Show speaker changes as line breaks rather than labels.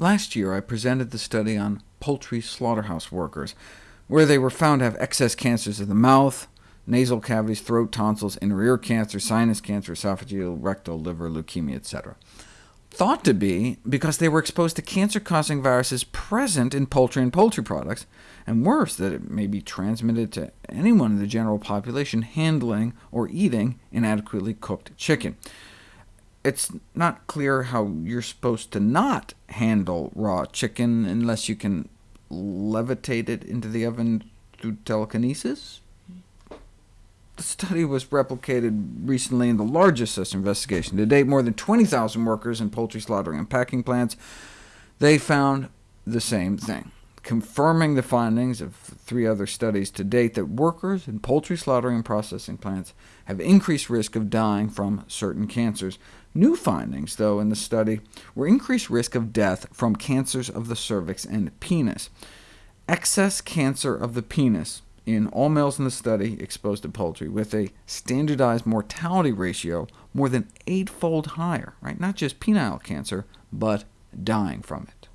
Last year I presented the study on poultry slaughterhouse workers, where they were found to have excess cancers of the mouth, nasal cavities, throat, tonsils, inner ear cancer, sinus cancer, esophageal, rectal, liver, leukemia, etc. Thought to be because they were exposed to cancer-causing viruses present in poultry and poultry products, and worse, that it may be transmitted to anyone in the general population handling or eating inadequately cooked chicken. It's not clear how you're supposed to not handle raw chicken unless you can levitate it into the oven through telekinesis? The study was replicated recently in the largest such investigation. To date, more than 20,000 workers in poultry slaughtering and packing plants. They found the same thing, confirming the findings of three other studies to date that workers in poultry slaughtering and processing plants have increased risk of dying from certain cancers. New findings, though, in the study were increased risk of death from cancers of the cervix and penis. Excess cancer of the penis in all males in the study exposed to poultry, with a standardized mortality ratio more than eightfold higher, right? not just penile cancer, but dying from it.